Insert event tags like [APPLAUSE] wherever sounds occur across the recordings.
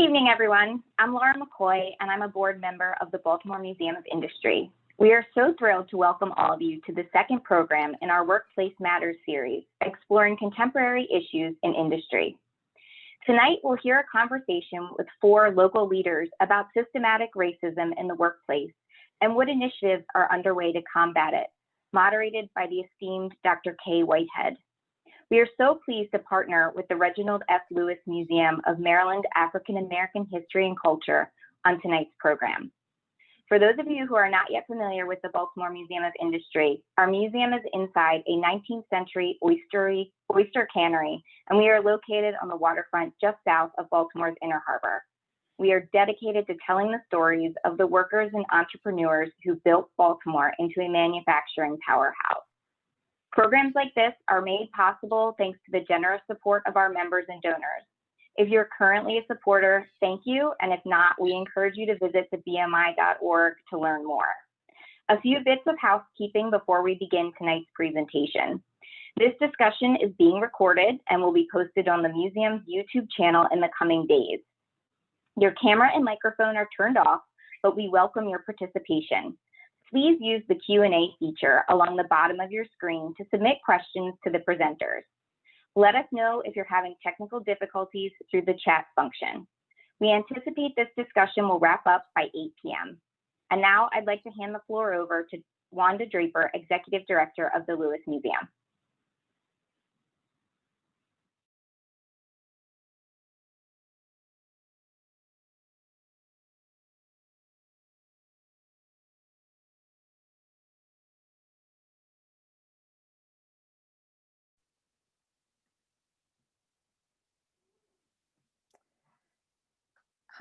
evening, everyone. I'm Laura McCoy, and I'm a board member of the Baltimore Museum of Industry. We are so thrilled to welcome all of you to the second program in our Workplace Matters series, exploring contemporary issues in industry. Tonight, we'll hear a conversation with four local leaders about systematic racism in the workplace and what initiatives are underway to combat it, moderated by the esteemed Dr. Kaye Whitehead. We are so pleased to partner with the Reginald F. Lewis Museum of Maryland African American History and Culture on tonight's program. For those of you who are not yet familiar with the Baltimore Museum of Industry, our museum is inside a 19th century oystery, oyster cannery, and we are located on the waterfront just south of Baltimore's Inner Harbor. We are dedicated to telling the stories of the workers and entrepreneurs who built Baltimore into a manufacturing powerhouse. Programs like this are made possible thanks to the generous support of our members and donors. If you're currently a supporter, thank you. And if not, we encourage you to visit the BMI.org to learn more. A few bits of housekeeping before we begin tonight's presentation. This discussion is being recorded and will be posted on the museum's YouTube channel in the coming days. Your camera and microphone are turned off, but we welcome your participation please use the Q&A feature along the bottom of your screen to submit questions to the presenters. Let us know if you're having technical difficulties through the chat function. We anticipate this discussion will wrap up by 8 p.m. And now I'd like to hand the floor over to Wanda Draper, Executive Director of the Lewis Museum.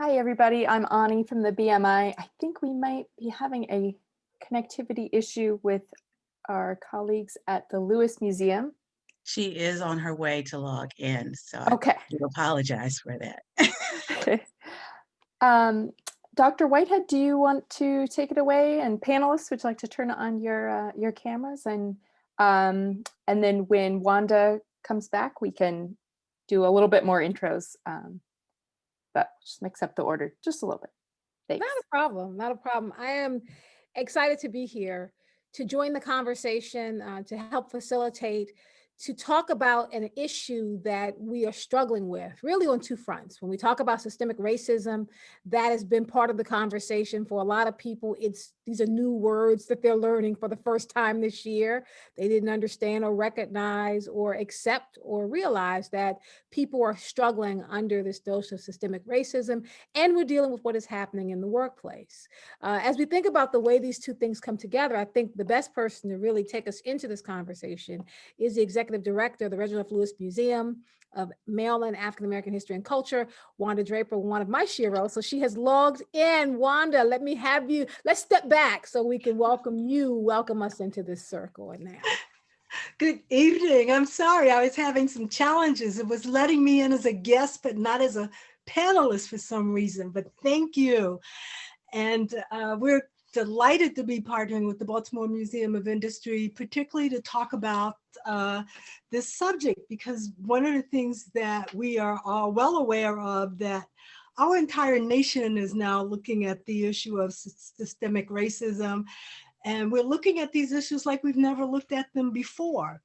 Hi, everybody. I'm Ani from the BMI. I think we might be having a connectivity issue with our colleagues at the Lewis Museum. She is on her way to log in, so okay. I do apologize for that. okay. Um, Dr. Whitehead, do you want to take it away? And panelists, would you like to turn on your uh, your cameras? And um, and then when Wanda comes back, we can do a little bit more intros. Um, but just mix up the order just a little bit. Thanks. Not a problem, not a problem. I am excited to be here to join the conversation, uh, to help facilitate to talk about an issue that we are struggling with really on two fronts. When we talk about systemic racism, that has been part of the conversation for a lot of people. It's these are new words that they're learning for the first time this year. They didn't understand or recognize or accept or realize that people are struggling under this dose of systemic racism and we're dealing with what is happening in the workplace. Uh, as we think about the way these two things come together, I think the best person to really take us into this conversation is the executive Director of the Reginald. Lewis Museum of Maryland African American History and Culture, Wanda Draper, one of my sheroes. So she has logged in. Wanda, let me have you, let's step back so we can welcome you, welcome us into this circle and now. Good evening. I'm sorry, I was having some challenges. It was letting me in as a guest, but not as a panelist for some reason, but thank you. And uh, we're delighted to be partnering with the Baltimore Museum of Industry, particularly to talk about uh, this subject, because one of the things that we are all well aware of that our entire nation is now looking at the issue of systemic racism, and we're looking at these issues like we've never looked at them before.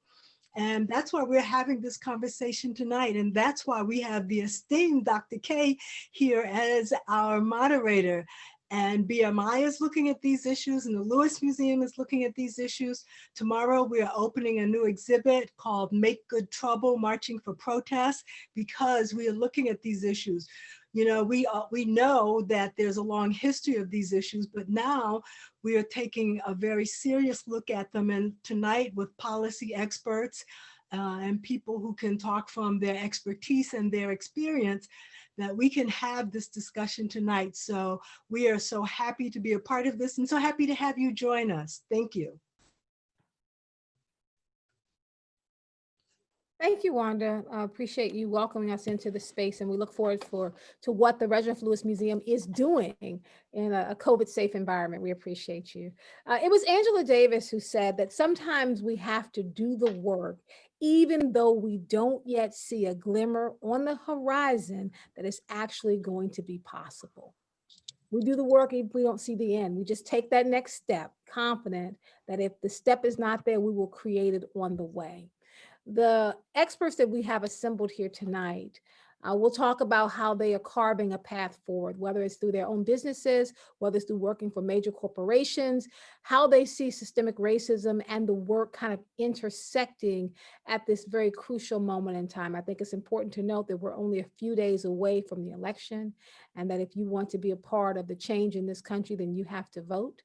And that's why we're having this conversation tonight. And that's why we have the esteemed Dr. K here as our moderator. And BMI is looking at these issues and the Lewis Museum is looking at these issues. Tomorrow we are opening a new exhibit called Make Good Trouble, Marching for Protest, because we are looking at these issues. You know, we, we know that there's a long history of these issues, but now we are taking a very serious look at them. And tonight with policy experts uh, and people who can talk from their expertise and their experience, that we can have this discussion tonight. So we are so happy to be a part of this and so happy to have you join us. Thank you. Thank you, Wanda. I appreciate you welcoming us into the space and we look forward for to what the Reginald Lewis Museum is doing in a, COVID safe environment. We appreciate you. Uh, it was Angela Davis who said that sometimes we have to do the work even though we don't yet see a glimmer on the horizon that is actually going to be possible. We do the work if we don't see the end. We just take that next step, confident that if the step is not there, we will create it on the way. The experts that we have assembled here tonight uh, we'll talk about how they are carving a path forward, whether it's through their own businesses, whether it's through working for major corporations, how they see systemic racism and the work kind of intersecting at this very crucial moment in time. I think it's important to note that we're only a few days away from the election and that if you want to be a part of the change in this country, then you have to vote.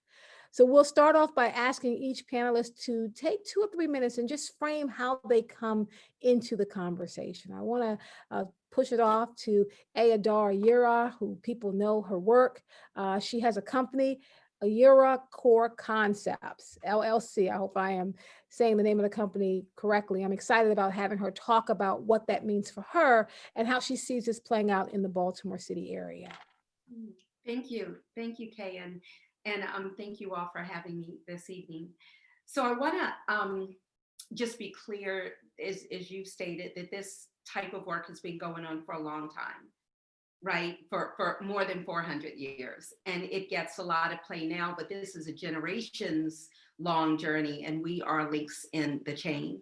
So we'll start off by asking each panelist to take two or three minutes and just frame how they come into the conversation. I want to uh, push it off to Adar Ayira, who people know her work. Uh, she has a company, Ayira Core Concepts, LLC. I hope I am saying the name of the company correctly. I'm excited about having her talk about what that means for her and how she sees this playing out in the Baltimore City area. Thank you. Thank you, Kaye. And and um, thank you all for having me this evening. So I want to um, just be clear, as, as you stated, that this type of work has been going on for a long time, right? For, for more than 400 years. And it gets a lot of play now, but this is a generations long journey and we are links in the chain.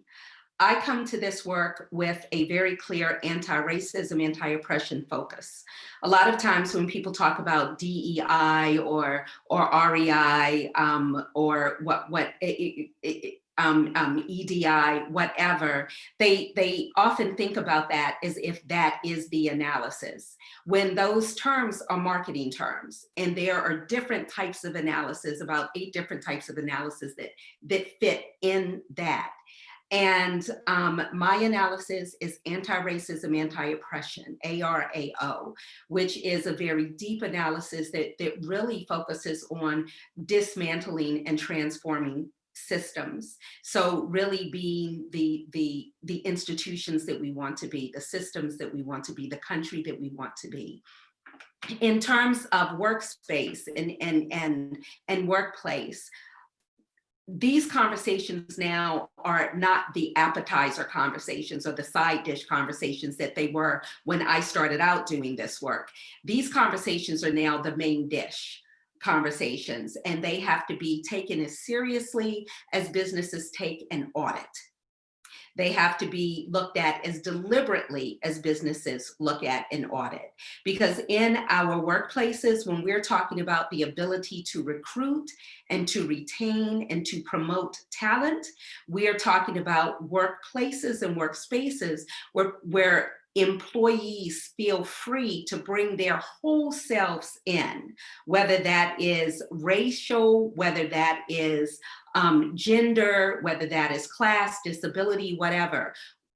I come to this work with a very clear anti-racism, anti-oppression focus. A lot of times when people talk about DEI or or REI um, or what what it, it, um, um, EDI, whatever, they they often think about that as if that is the analysis. When those terms are marketing terms, and there are different types of analysis, about eight different types of analysis that that fit in that. And um, my analysis is anti-racism, anti-oppression, ARAO, which is a very deep analysis that, that really focuses on dismantling and transforming systems. So really being the, the, the institutions that we want to be, the systems that we want to be, the country that we want to be in terms of workspace and, and, and, and workplace, these conversations now are not the appetizer conversations or the side dish conversations that they were when I started out doing this work. These conversations are now the main dish conversations and they have to be taken as seriously as businesses take an audit. They have to be looked at as deliberately as businesses look at an audit. Because in our workplaces, when we're talking about the ability to recruit and to retain and to promote talent, we are talking about workplaces and workspaces where, where employees feel free to bring their whole selves in, whether that is racial, whether that is um, gender, whether that is class, disability, whatever.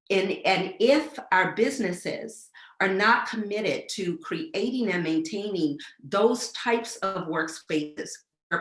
And, and if our businesses are not committed to creating and maintaining those types of workspaces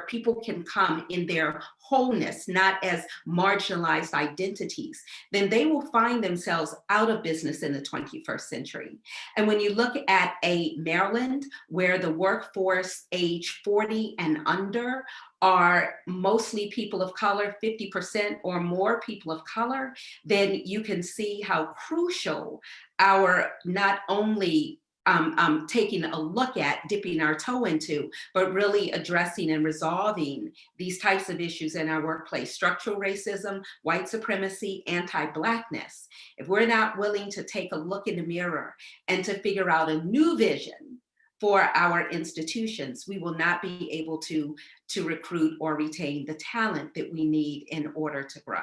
people can come in their wholeness, not as marginalized identities, then they will find themselves out of business in the 21st century. And when you look at a Maryland where the workforce age 40 and under are mostly people of color, 50% or more people of color, then you can see how crucial our not only um, um, taking a look at, dipping our toe into, but really addressing and resolving these types of issues in our workplace, structural racism, white supremacy, anti-blackness. If we're not willing to take a look in the mirror and to figure out a new vision for our institutions, we will not be able to, to recruit or retain the talent that we need in order to grow.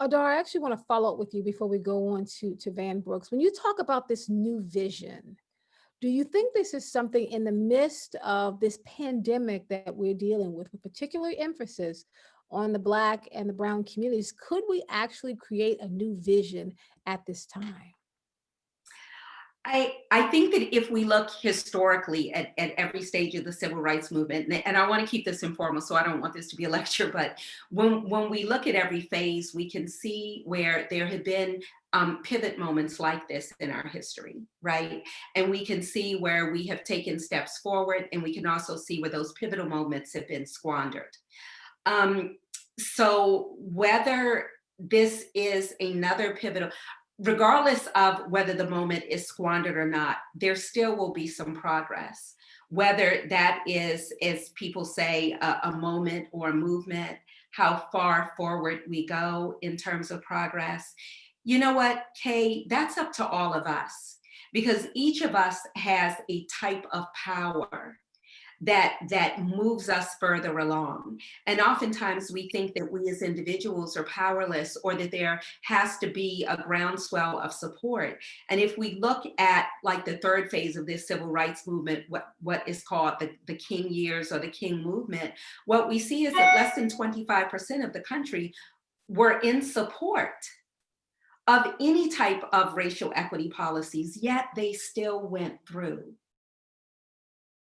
Adar, I actually want to follow up with you before we go on to, to Van Brooks. When you talk about this new vision, do you think this is something in the midst of this pandemic that we're dealing with, with particular emphasis on the Black and the Brown communities? Could we actually create a new vision at this time? I, I think that if we look historically at, at every stage of the civil rights movement, and I want to keep this informal, so I don't want this to be a [LAUGHS] lecture, but when, when we look at every phase, we can see where there have been um, pivot moments like this in our history, right? And we can see where we have taken steps forward, and we can also see where those pivotal moments have been squandered. Um, so whether this is another pivotal, regardless of whether the moment is squandered or not, there still will be some progress. Whether that is, as people say, a, a moment or a movement, how far forward we go in terms of progress. You know what, Kaye, that's up to all of us because each of us has a type of power that that moves us further along. And oftentimes we think that we as individuals are powerless or that there has to be a groundswell of support. And if we look at like the third phase of this civil rights movement, what, what is called the, the King years or the King movement, what we see is that less than 25% of the country were in support of any type of racial equity policies, yet they still went through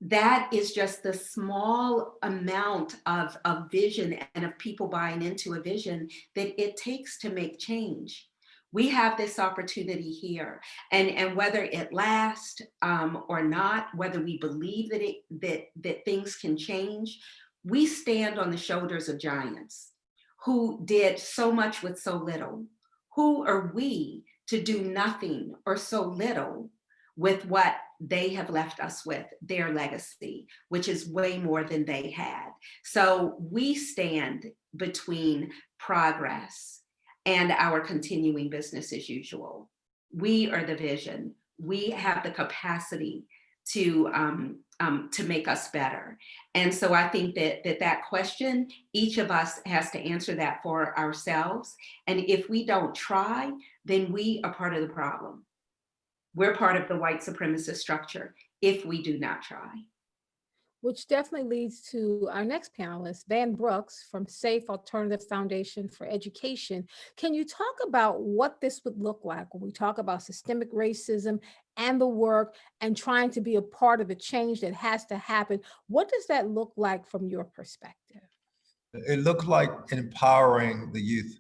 that is just the small amount of, of vision and of people buying into a vision that it takes to make change. We have this opportunity here and, and whether it lasts um, or not, whether we believe that, it, that, that things can change, we stand on the shoulders of giants who did so much with so little. Who are we to do nothing or so little with what they have left us with, their legacy, which is way more than they had. So we stand between progress and our continuing business as usual. We are the vision. We have the capacity to um, um, to make us better. And so I think that, that that question, each of us has to answer that for ourselves. And if we don't try, then we are part of the problem we're part of the white supremacist structure if we do not try. Which definitely leads to our next panelist, Van Brooks from Safe Alternative Foundation for Education. Can you talk about what this would look like when we talk about systemic racism and the work and trying to be a part of the change that has to happen? What does that look like from your perspective? It looks like empowering the youth.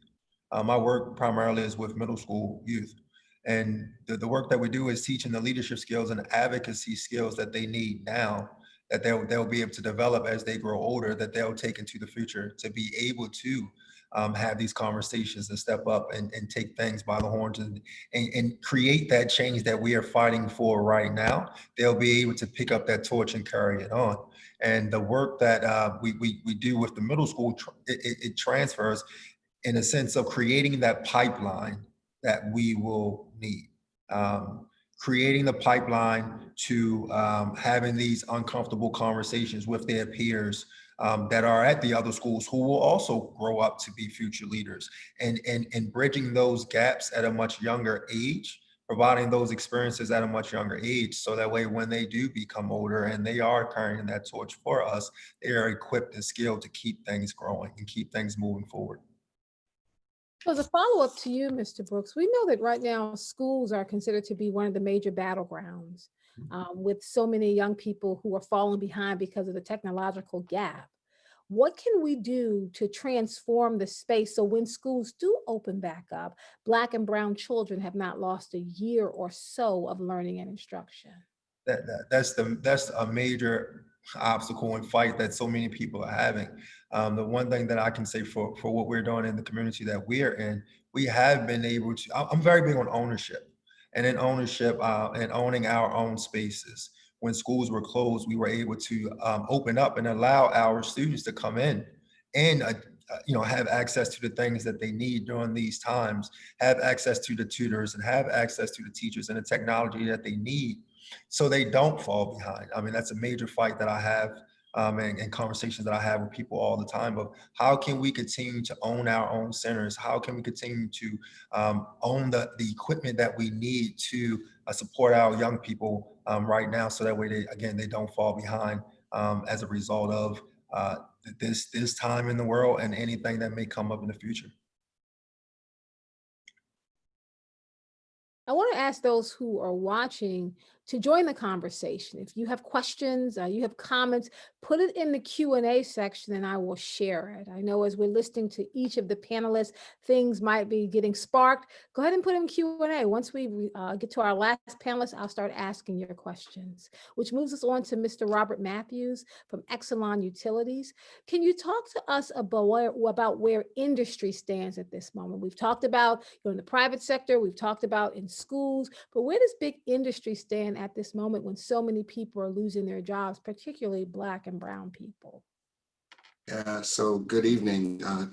Uh, my work primarily is with middle school youth. And the, the work that we do is teaching the leadership skills and advocacy skills that they need now that they'll, they'll be able to develop as they grow older, that they'll take into the future to be able to um, have these conversations and step up and, and take things by the horns and, and, and, create that change that we are fighting for right now. They'll be able to pick up that torch and carry it on. And the work that uh, we, we, we do with the middle school, it, it, it transfers in a sense of creating that pipeline that we will need. Um, creating the pipeline to um, having these uncomfortable conversations with their peers um, that are at the other schools who will also grow up to be future leaders and, and, and bridging those gaps at a much younger age, providing those experiences at a much younger age. So that way, when they do become older and they are carrying that torch for us, they are equipped and skilled to keep things growing and keep things moving forward. So as a follow-up to you, Mr. Brooks, we know that right now schools are considered to be one of the major battlegrounds Mm-hmm. um, with so many young people who are falling behind because of the technological gap. What can we do to transform the space so when schools do open back up, Black and Brown children have not lost a year or so of learning and instruction? That, that, that's the that's a major obstacle and fight that so many people are having. Um, the one thing that I can say for, for what we're doing in the community that we're in, we have been able to, I'm very big on ownership and in ownership uh, and owning our own spaces. When schools were closed, we were able to um, open up and allow our students to come in and uh, you know, have access to the things that they need during these times, have access to the tutors and have access to the teachers and the technology that they need so they don't fall behind. I mean, that's a major fight that I have um, and, and, conversations that I have with people all the time of how can we continue to own our own centers? How can we continue to um, own the, the equipment that we need to uh, support our young people um, right now so that way they, again, they don't fall behind um, as a result of uh, this, this time in the world and anything that may come up in the future. I want to ask those who are watching to join the conversation. If you have questions, uh, you have comments, put it in the Q&A section and I will share it. I know as we're listening to each of the panelists, things might be getting sparked. Go ahead and put in Q&A. Once we uh, get to our last panelist, I'll start asking your questions, which moves us on to Mr. Robert Matthews from Exelon Utilities. Can you talk to us about where, about where industry stands at this moment? We've talked about you know, in the private sector, we've talked about in schools, but where does big industry stand at this moment when so many people are losing their jobs, particularly Black and Brown people? Yeah, so good evening, uh,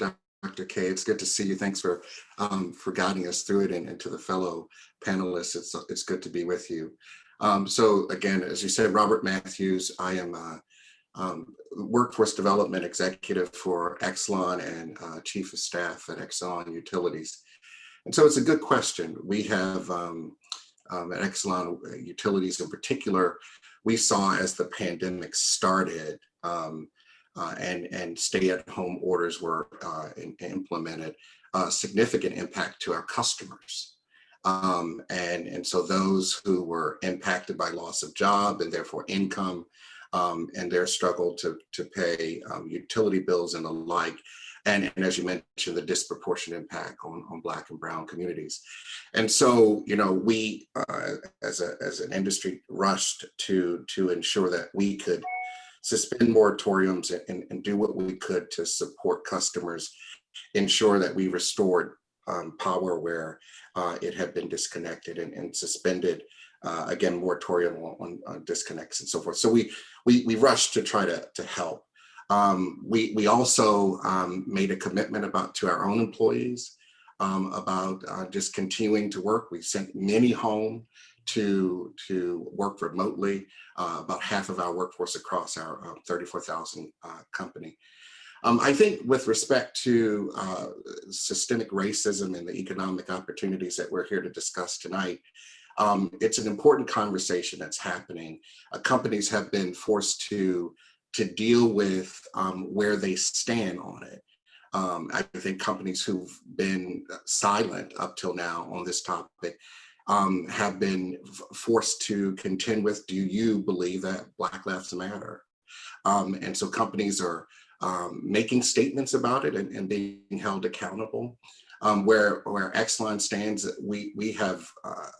Dr. K. It's good to see you. Thanks for um, for guiding us through it and, and to the fellow panelists. It's, it's good to be with you. Um, so again, as you said, Robert Matthews, I am um, workforce development executive for Exelon and uh, chief of staff at Exelon Utilities. And so it's a good question. We have um, um, at Exelon Utilities in particular, we saw as the pandemic started um, uh, and, and stay-at-home orders were uh, in, implemented, uh, significant impact to our customers. Um, and, and so those who were impacted by loss of job and therefore income um, and their struggle to, to pay um, utility bills and the like, and, and, as you mentioned, the disproportionate impact on, on Black and Brown communities. And so, you know, we uh, as, a, as an industry rushed to, to ensure that we could suspend moratoriums and, and do what we could to support customers, ensure that we restored um, power where uh, it had been disconnected and, and suspended uh, again moratorium on, on, disconnects and so forth. So we we we rushed to try to to help. Um, we we also um, made a commitment about to our own employees um, about uh, just continuing to work. We sent many home to to work remotely. Uh, about half of our workforce across our uh, 34,000 uh, company. Um, I think with respect to uh, systemic racism and the economic opportunities that we're here to discuss tonight, um, it's an important conversation that's happening. Uh, companies have been forced to, to deal with um, where they stand on it. Um, I think companies who've been silent up till now on this topic um, have been forced to contend with, do you believe that Black Lives Matter? Um, and so companies are um, making statements about it and, and being held accountable. Um, where, where Exelon stands, we, we have uh,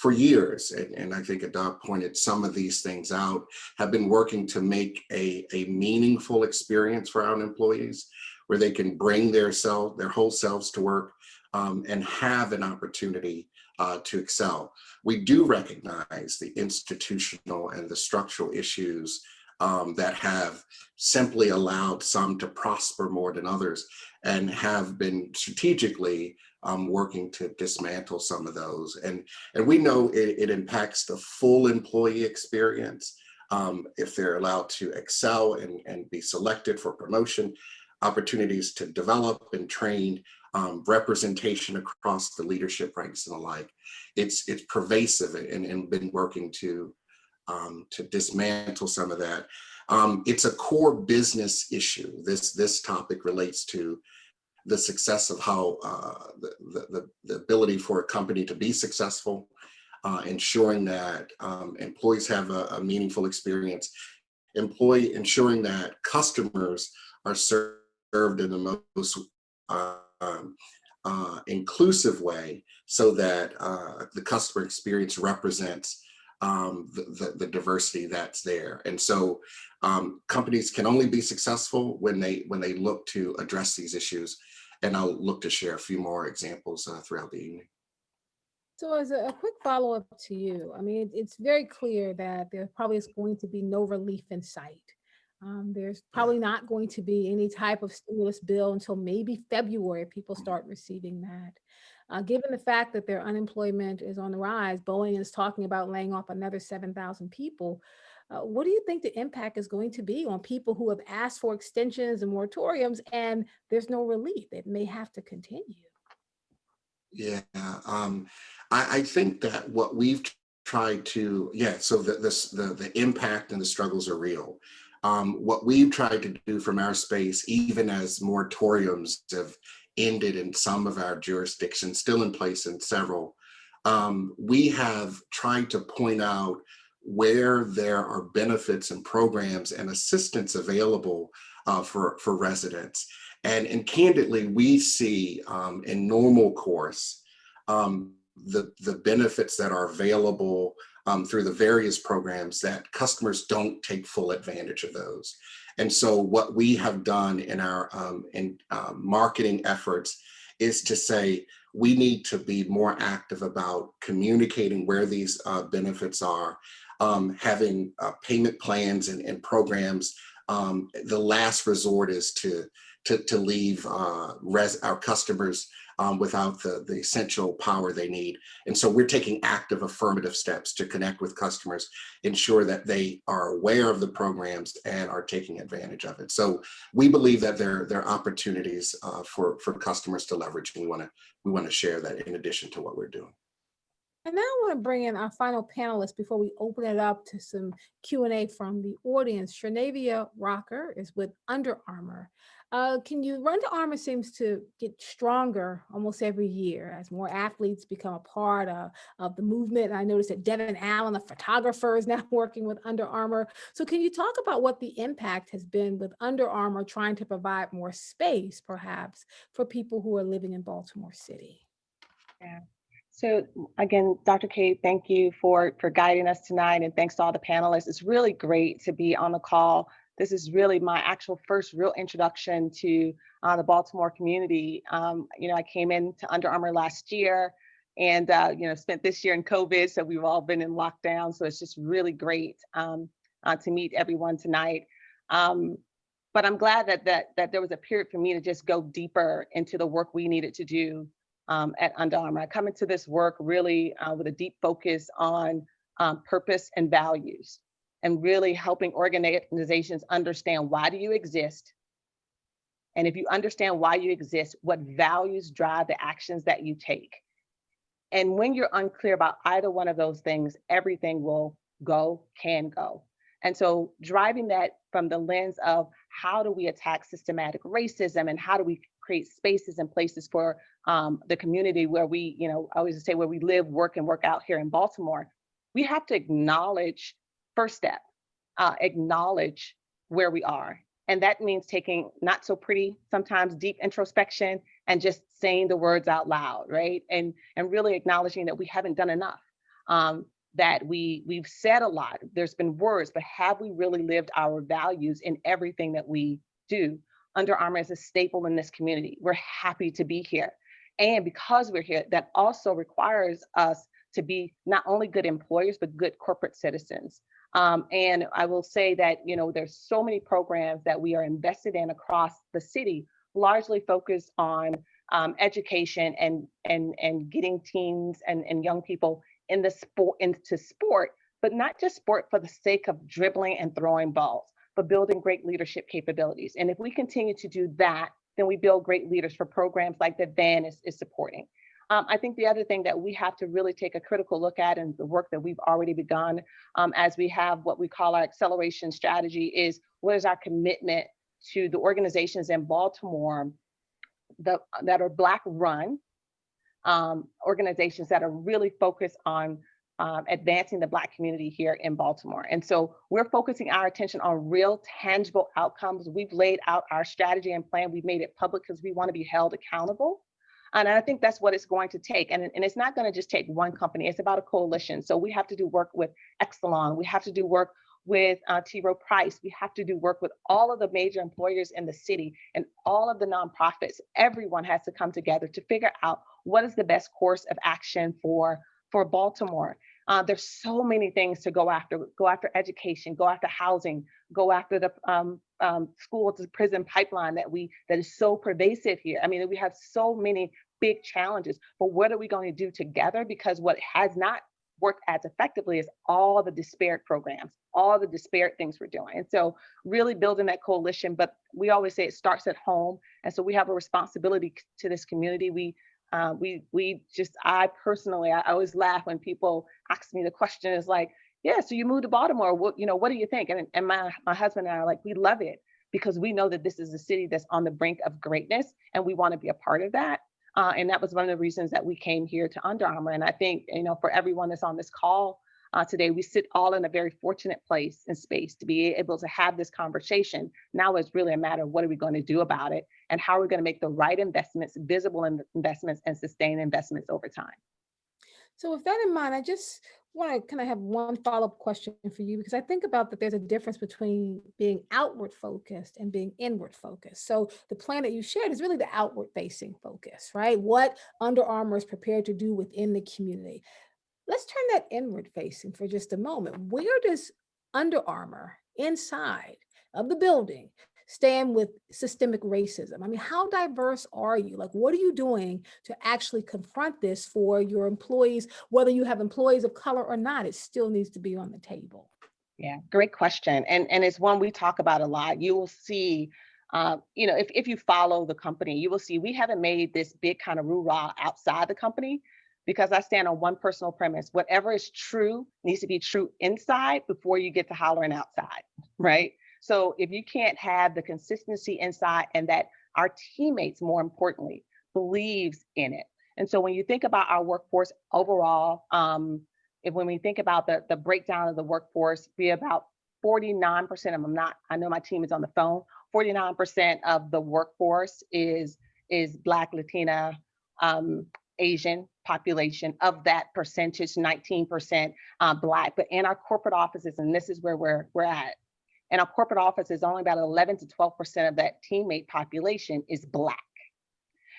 for years, and, and I think Adar pointed some of these things out, have been working to make a, a meaningful experience for our employees where they can bring their self, their whole selves to work um, and have an opportunity uh, to excel. We do recognize the institutional and the structural issues um, that have simply allowed some to prosper more than others and have been strategically um, working to dismantle some of those. And, and we know it, it impacts the full employee experience um, if they're allowed to excel and, and be selected for promotion, opportunities to develop and train um, representation across the leadership ranks and the like. It's it's pervasive and, and been working to um, to dismantle some of that. Um, it's a core business issue. This this topic relates to the success of how uh, the, the, the ability for a company to be successful, uh, ensuring that um, employees have a, a, meaningful experience, employee ensuring that customers are served in the most um, uh, inclusive way so that uh, the customer experience represents um, the, the, the, diversity that's there. And so um, companies can only be successful when they when they look to address these issues. And I'll look to share a few more examples uh, throughout the evening. So as a, a quick follow-up to you, I mean, it, it's very clear that there probably is going to be no relief in sight. Um, there's probably not going to be any type of stimulus bill until maybe February, people start receiving that. Uh, given the fact that their unemployment is on the rise, Boeing is talking about laying off another 7,000 people. Uh, what do you think the impact is going to be on people who have asked for extensions and moratoriums and there's no relief? It may have to continue. Yeah, um, I, I think that what we've tried to, yeah, so the, this, the, the impact and the struggles are real. Um, what we've tried to do from our space, even as moratoriums have ended in some of our jurisdictions, still in place in several, um, we have tried to point out where there are benefits and programs and assistance available uh, for, for residents. And, and candidly, we see um, in normal course, um, the, the benefits that are available um, through the various programs that customers don't take full advantage of those. And so what we have done in our um, in, uh, marketing efforts is to say, we need to be more active about communicating where these uh, benefits are, um, having uh, payment plans and, and programs. Um, the last resort is to, to, to leave uh, res our customers um, without the, the essential power they need. And so we're taking active affirmative steps to connect with customers, ensure that they are aware of the programs and are taking advantage of it. So we believe that there, there are opportunities uh, for, for customers to leverage. And we wanna, we wanna share that in addition to what we're doing. And now I want to bring in our final panelist before we open it up to some Q&A from the audience. Sharnavia Rocker is with Under Armour. Uh, can you, run? Under Armour seems to get stronger almost every year as more athletes become a part of, of the movement. I noticed that Devin Allen, the photographer, is [LAUGHS] now working with Under Armour. So can you talk about what the impact has been with Under Armour trying to provide more space, perhaps, for people who are living in Baltimore City? Yeah. So again, Dr. Kate, thank you for, for guiding us tonight and thanks to all the panelists. It's really great to be on the call. This is really my actual first real introduction to uh, the Baltimore community. Um, you know, I came into Under Armour last year and, uh, you know, spent this year in COVID, so we've all been in lockdown. So it's just really great um, uh, to meet everyone tonight. Um, but I'm glad that, that, that there was a period for me to just go deeper into the work we needed to do um, at Under Armour. I come into this work really uh, with a deep focus on um, purpose and values and really helping organizations understand why do you exist? And if you understand why you exist, what values drive the actions that you take? And when you're unclear about either one of those things, everything will go, can go. And so driving that from the lens of how do we attack systematic racism and how do we create spaces and places for um, the community where we, you know, I always say where we live, work, and work out here in Baltimore, we have to acknowledge first step, uh, acknowledge where we are. And that means taking not so pretty, sometimes deep introspection and just saying the words out loud, right? And, and really acknowledging that we haven't done enough. Um, that we we've said a lot there's been words but have we really lived our values in everything that we do under armour is a staple in this community we're happy to be here and because we're here, that also requires us to be not only good employers, but good corporate citizens. Um, and I will say that, you know, there's so many programs that we are invested in across the city, largely focused on um, education and, and, and getting teens and, and young people in the sport into sport, but not just sport for the sake of dribbling and throwing balls, but building great leadership capabilities. And if we continue to do that, then we build great leaders for programs like that Van is, is supporting. Um, I think the other thing that we have to really take a critical look at and the work that we've already begun um, as we have what we call our acceleration strategy is what is our commitment to the organizations in Baltimore that, that are Black run, um, organizations that are really focused on um, advancing the Black community here in Baltimore. And so we're focusing our attention on real tangible outcomes. We've laid out our strategy and plan. We've made it public because we want to be held accountable. And I think that's what it's going to take. And, and it's not going to just take one company, it's about a coalition. So we have to do work with Exelon, we have to do work with uh, T. Rowe Price. We have to do work with all of the major employers in the city and all of the nonprofits. Everyone has to come together to figure out what is the best course of action for, for Baltimore. Uh, there's so many things to go after, go after education, go after housing, go after the um, um, school to prison pipeline that we that is so pervasive here. I mean, we have so many big challenges, but what are we going to do together? Because what has not worked as effectively as all the disparate programs, all the disparate things we're doing. And so really building that coalition, but we always say it starts at home. And so we have a responsibility to this community. We uh, we we just I personally I always laugh when people ask me the question is like, yeah, so you moved to Baltimore. What you know, what do you think? And and my my husband and I are like, we love it because we know that this is a city that's on the brink of greatness and we want to be a part of that. Uh, and that was one of the reasons that we came here to Under Armour. And I think, you know, for everyone that's on this call uh, today, we sit all in a very fortunate place and space to be able to have this conversation. Now it's really a matter of what are we going to do about it and how are we going to make the right investments, visible in- investments and sustain investments over time. So with that in mind, I just want to kind of have one follow-up question for you because I think about that there's a difference between being outward focused and being inward focused. So the plan that you shared is really the outward facing focus, right? What Under Armour is prepared to do within the community. Let's turn that inward facing for just a moment. Where does Under Armour inside of the building stand with systemic racism? I mean, how diverse are you? Like, what are you doing to actually confront this for your employees, whether you have employees of color or not, it still needs to be on the table. Yeah, great question. And, and it's one we talk about a lot. You will see, uh, you know, if, if you follow the company, you will see we haven't made this big kind of rah outside the company because I stand on one personal premise. Whatever is true needs to be true inside before you get to hollering outside, right? So if you can't have the consistency inside and that our teammates, more importantly, believes in it. And so when you think about our workforce overall, um, if when we think about the, the breakdown of the workforce, be about 49% of them, not, I know my team is on the phone, 49% of the workforce is, is Black, Latina, um, Asian population. Of that percentage, 19% uh, Black. But in our corporate offices, and this is where we're, we're at, in our corporate office is only about 11 to 12% of that teammate population is Black.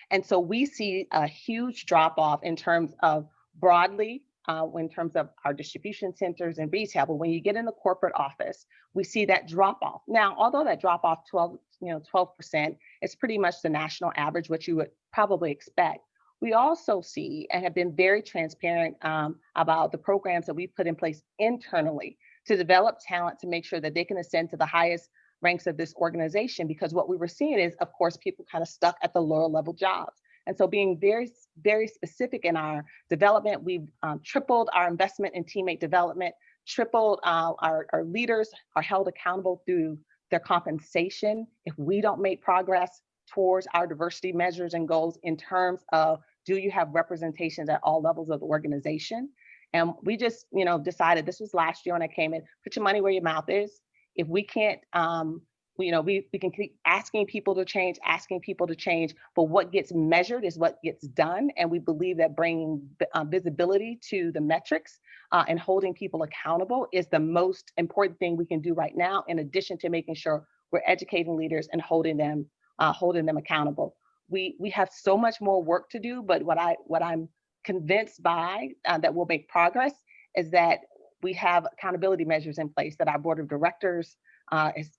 And so we see a huge drop off in terms of broadly, uh, in terms of our distribution centers and retail. But when you get in the corporate office, we see that drop off. Now, although that drop off 12, you know, 12% is pretty much the national average, which you would probably expect. We also see and have been very transparent um, about the programs that we put in place internally to develop talent to make sure that they can ascend to the highest ranks of this organization. Because what we were seeing is, of course, people kind of stuck at the lower level jobs. And so being very, very specific in our development, we've um, tripled our investment in teammate development, tripled uh, our, our leaders are held accountable through their compensation. If we don't make progress towards our diversity measures and goals in terms of do you have representations at all levels of the organization? And we just, you know, decided this was last year when I came in, put your money where your mouth is. If we can't, um, you know, we, we can keep asking people to change, asking people to change, but what gets measured is what gets done. And we believe that bringing uh, visibility to the metrics uh, and holding people accountable is the most important thing we can do right now, in addition to making sure we're educating leaders and holding them, uh, holding them accountable. We, we have so much more work to do, but what I what I'm convinced by uh, that will make progress is that we have accountability measures in place that our board of directors uh, is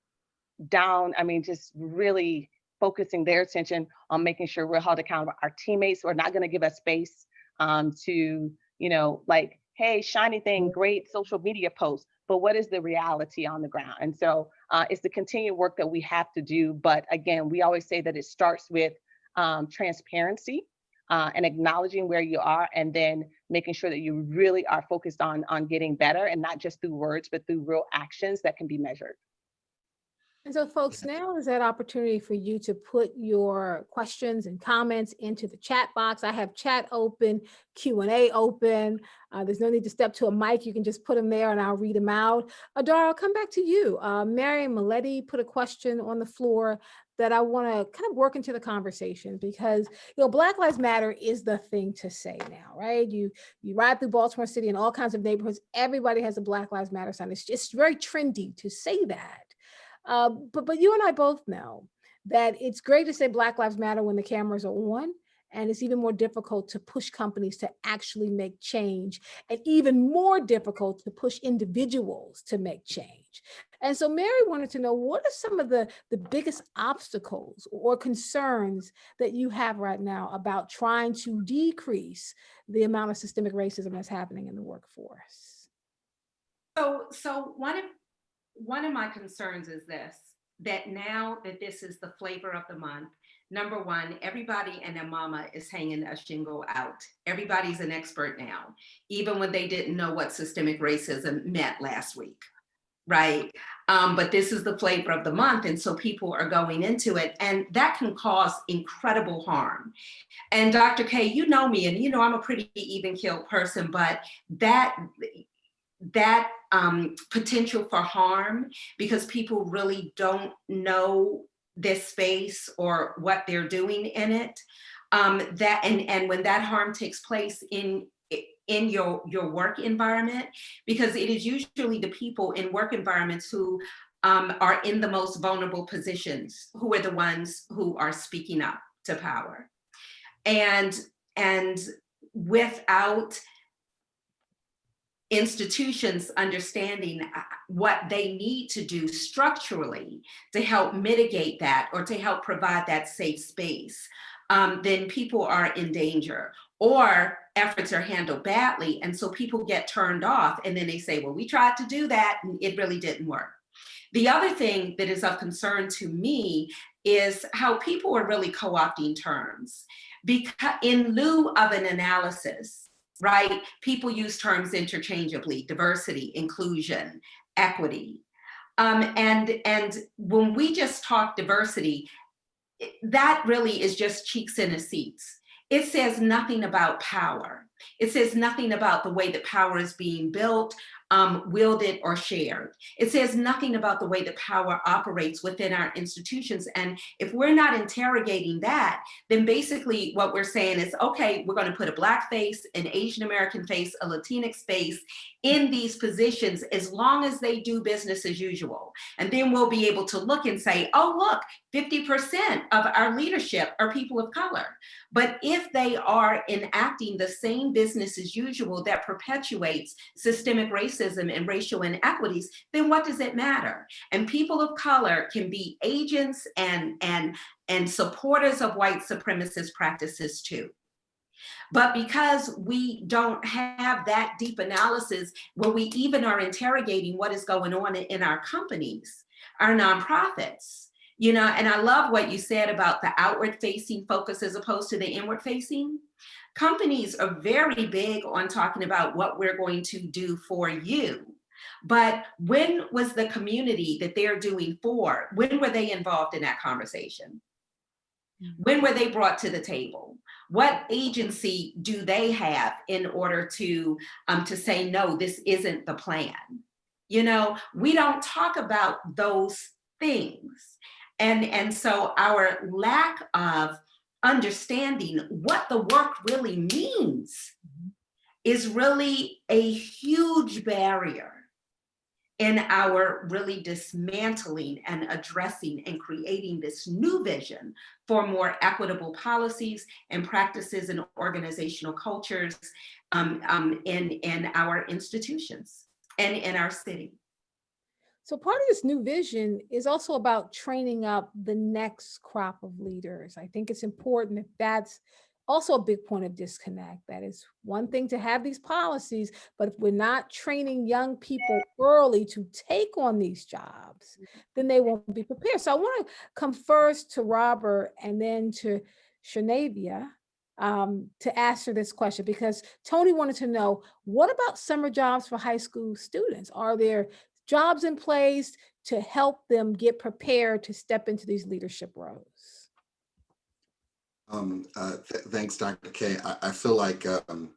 down. I mean, just really focusing their attention on making sure we're held accountable. Our teammates are not going to give us space um, to, you know, like, hey, shiny thing, great social media post, but what is the reality on the ground? And so uh, it's the continued work that we have to do. But again, we always say that it starts with um, transparency uh, and acknowledging where you are and then making sure that you really are focused on on getting better and not just through words but through real actions that can be measured and so folks, now is that opportunity for you to put your questions and comments into the chat box. I have chat open, Q&A open. Uh, there's no need to step to a mic. You can just put them there and I'll read them out. Adara, I'll come back to you. Uh, Mary Maletti put a question on the floor that I want to kind of work into the conversation because you know Black Lives Matter is the thing to say now, right? You you ride through Baltimore City and all kinds of neighborhoods, everybody has a Black Lives Matter sign. It's just very trendy to say that. Uh, but, but you and I both know that it's great to say Black Lives Matter when the cameras are on, and it's even more difficult to push companies to actually make change and even more difficult to push individuals to make change. And so Mary wanted to know what are some of the, the biggest obstacles or concerns that you have right now about trying to decrease the amount of systemic racism that's happening in the workforce? So, so one of one of my concerns is this, that now that this is the flavor of the month, number one, everybody and their mama is hanging a shingle out. Everybody's an expert now, even when they didn't know what systemic racism meant last week. right? Um, but this is the flavor of the month. And so people are going into it and that can cause incredible harm. And Dr. K, you know me and you know I'm a pretty even keeled person, but that that um, potential for harm because people really don't know this space or what they're doing in it. Um, that and and when that harm takes place in in your your work environment, because it is usually the people in work environments who um, are in the most vulnerable positions, who are the ones who are speaking up to power, and and without institutions understanding uh, what they need to do structurally to help mitigate that or to help provide that safe space, um, then people are in danger or efforts are handled badly. And so people get turned off and then they say, well, we tried to do that and it really didn't work. The other thing that is of concern to me is how people are really co-opting terms. Because in lieu of an analysis, right? People use terms interchangeably, diversity, inclusion, equity. Um, and, and when we just talk diversity, that really is just cheeks in the seats. It says nothing about power. It says nothing about the way that power is being built, um, wielded or shared. It says nothing about the way the power operates within our institutions. And if we're not interrogating that, then basically what we're saying is, okay, we're gonna put a Black face, an Asian American face, a Latinx face in these positions as long as they do business as usual. And then we'll be able to look and say, oh, look, 50% of our leadership are people of color. But if they are enacting the same business as usual that perpetuates systemic racism and racial inequities, then what does it matter? And people of color can be agents and, and, and supporters of white supremacist practices too. But because we don't have that deep analysis where we even are interrogating what is going on in our companies, our nonprofits, you know, and I love what you said about the outward facing focus as opposed to the inward facing. Companies are very big on talking about what we're going to do for you. But when was the community that they're doing for, when were they involved in that conversation? Mm. When were they brought to the table? What agency do they have in order to, um, to say, no, this isn't the plan? You know, we don't talk about those things. And, and so our lack of understanding what the work really means is really a huge barrier in our really dismantling and addressing and creating this new vision for more equitable policies and practices and organizational cultures um, um, in, in our institutions and in our city. So part of this new vision is also about training up the next crop of leaders. I think it's important that that's also a big point of disconnect. That is one thing to have these policies, but if we're not training young people early to take on these jobs, then they won't be prepared. So I want to come first to Robert and then to Shanavia um, to answer this question because Tony wanted to know, what about summer jobs for high school students? Are there jobs in place to help them get prepared to step into these leadership roles? Um, uh, th thanks, Dr. Kaye. I, I feel like, um,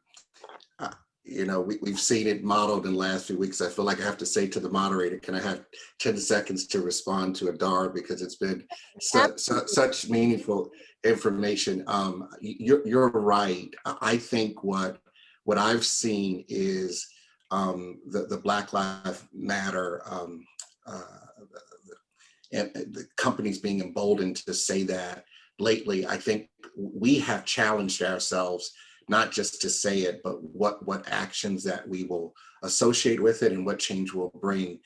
uh, you know, we, we've seen it modeled in the last few weeks. I feel like I have to say to the moderator, can I have 10 seconds to respond to Adar because it's been su su such meaningful information. Um, you're, you're right. I think what, what I've seen is um, the, the Black Lives Matter um, uh, and the companies being emboldened to say that lately, I think we have challenged ourselves not just to say it, but what, what actions that we will associate with it and what change will bring.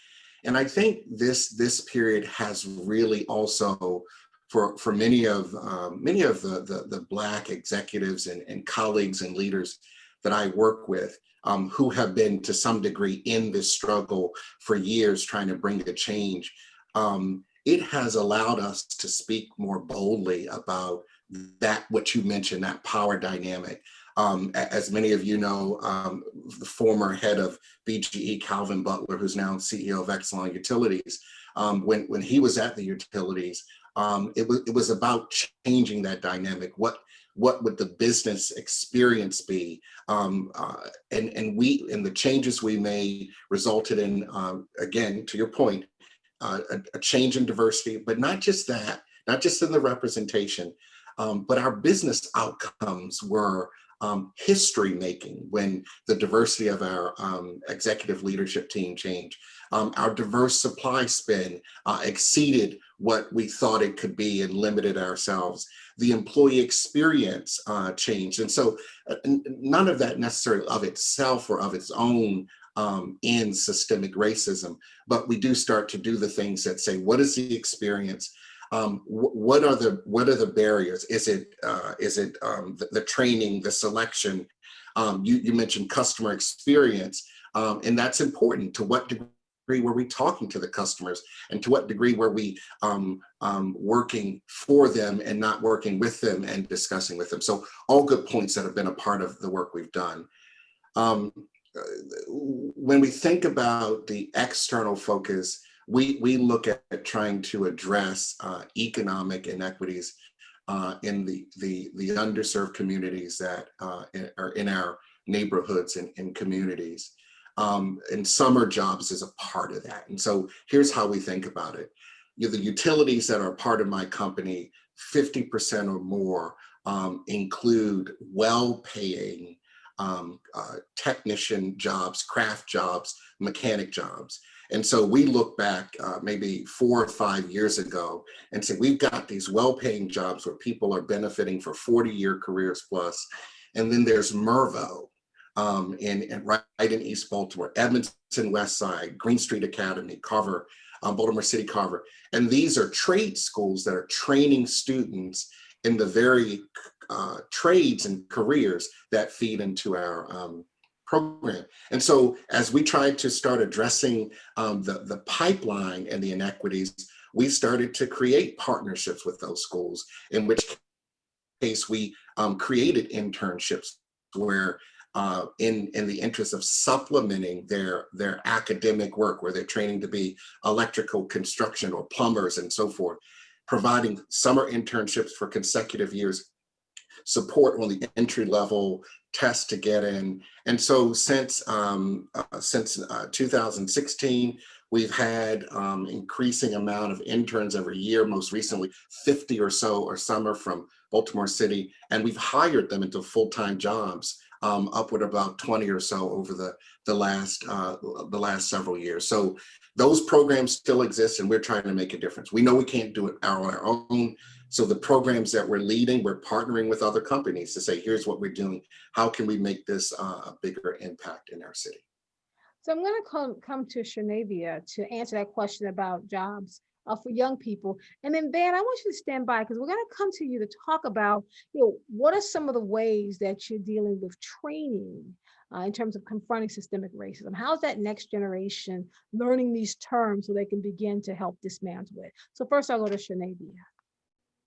And I think this, this period has really also, for, for many of, um, many of the, the, the Black executives and, and colleagues and leaders that I work with, um, who have been to some degree in this struggle for years trying to bring a change, um, it has allowed us to speak more boldly about that, what you mentioned, that power dynamic. Um, as many of you know, um, the former head of BGE, Calvin Butler, who's now CEO of Exelon Utilities, um, when, when he was at the utilities, um, it was, it was about changing that dynamic. What, what would the business experience be? Um, uh, and, and we, and the changes we made resulted in, um, again, to your point, a, a change in diversity, but not just that, not just in the representation, um, but our business outcomes were um, history making when the diversity of our um, executive leadership team changed. Um, our diverse supply spin uh, exceeded what we thought it could be and limited ourselves. The employee experience uh, changed. And so uh, none of that necessarily of itself or of its own um, in systemic racism, but we do start to do the things that say, what is the experience? Um, wh what are the what are the barriers? Is it uh, is it um, the, the, training, the selection? Um, you, you mentioned customer experience, um, and that's important. To what degree were we talking to the customers, and to what degree were we um, working for them and not working with them and discussing with them? So all good points that have been a part of the work we've done. Um, when we think about the external focus, we, we look at, at trying to address uh, economic inequities uh, in the, the, the underserved communities that uh, are in our neighborhoods and, and communities. Um, and summer jobs is a part of that. And so here's how we think about it. You know, the utilities that are part of my company, 50% or more um, include well-paying um, uh, technician jobs, craft jobs, mechanic jobs. And so we look back uh, maybe four or five years ago and say, we've got these well-paying jobs where people are benefiting for 40-year careers plus. And then there's Mervo um, in, in, right in East Baltimore, Edmondson West Side, Green Street Academy, Carver, um, Baltimore City Carver. And these are trade schools that are training students in the very uh, trades and careers that feed into our um, program. And so as we tried to start addressing um, the, the pipeline and the inequities, we started to create partnerships with those schools, in which case we um, created internships where uh, in, in the interest of supplementing their, their academic work, where they're training to be electrical construction or plumbers and so forth, providing summer internships for consecutive years support on the entry level test to get in. And so since um, uh, since uh, 2016, we've had um, increasing amount of interns every year, most recently 50 or so or summer from Baltimore City, and we've hired them into full-time jobs um, upward about 20 or so over the, the, last, uh, the last several years. So those programs still exist and we're trying to make a difference. We know we can't do it on our own. So the programs that we're leading, we're partnering with other companies to say, here's what we're doing. How can we make this uh, a bigger impact in our city? So I'm going to come, come to Shanavia to answer that question about jobs uh, for young people. And then Van, I want you to stand by because we're going to come to you to talk about, you know, what are some of the ways that you're dealing with training uh, in terms of confronting systemic racism? How's that next generation learning these terms so they can begin to help dismantle it? So first I'll go to Shanavia.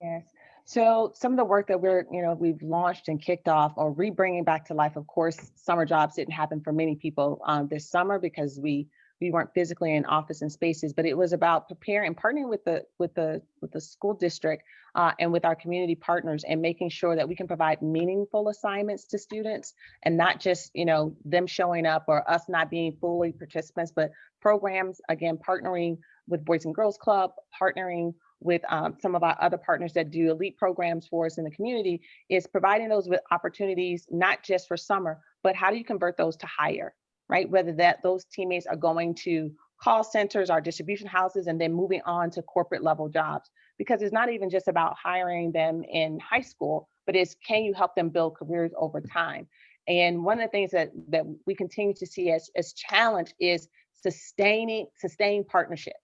Yes. So some of the work that we're, you know, we've launched and kicked off or re-bringing back to life, of course, summer jobs didn't happen for many people um, this summer because we we weren't physically in office and spaces, but it was about preparing, partnering with the with the with the school district uh, and with our community partners and making sure that we can provide meaningful assignments to students and not just, you know, them showing up or us not being fully participants, but programs, again, partnering with Boys and Girls Club, partnering with um, some of our other partners that do elite programs for us in the community is providing those with opportunities, not just for summer, but how do you convert those to hire, right? Whether that those teammates are going to call centers, our distribution houses, and then moving on to corporate level jobs. Because it's not even just about hiring them in high school, but it's can you help them build careers over time? And one of the things that, that we continue to see as, as challenge is sustaining, sustained partnerships